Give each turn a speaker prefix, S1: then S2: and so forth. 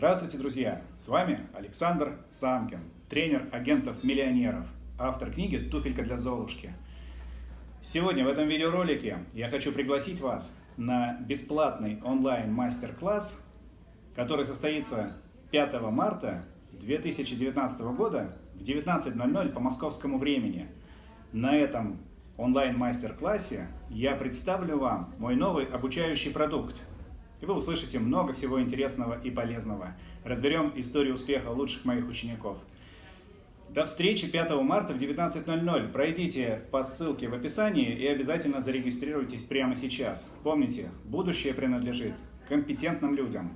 S1: Здравствуйте, друзья! С вами Александр Санкин, тренер агентов-миллионеров, автор книги «Туфелька для Золушки». Сегодня в этом видеоролике я хочу пригласить вас на бесплатный онлайн-мастер-класс, который состоится 5 марта 2019 года в 19.00 по московскому времени. На этом онлайн-мастер-классе я представлю вам мой новый обучающий продукт – и вы услышите много всего интересного и полезного. Разберем историю успеха лучших моих учеников. До встречи 5 марта в 19.00. Пройдите по ссылке в описании и обязательно зарегистрируйтесь прямо сейчас. Помните, будущее принадлежит компетентным людям.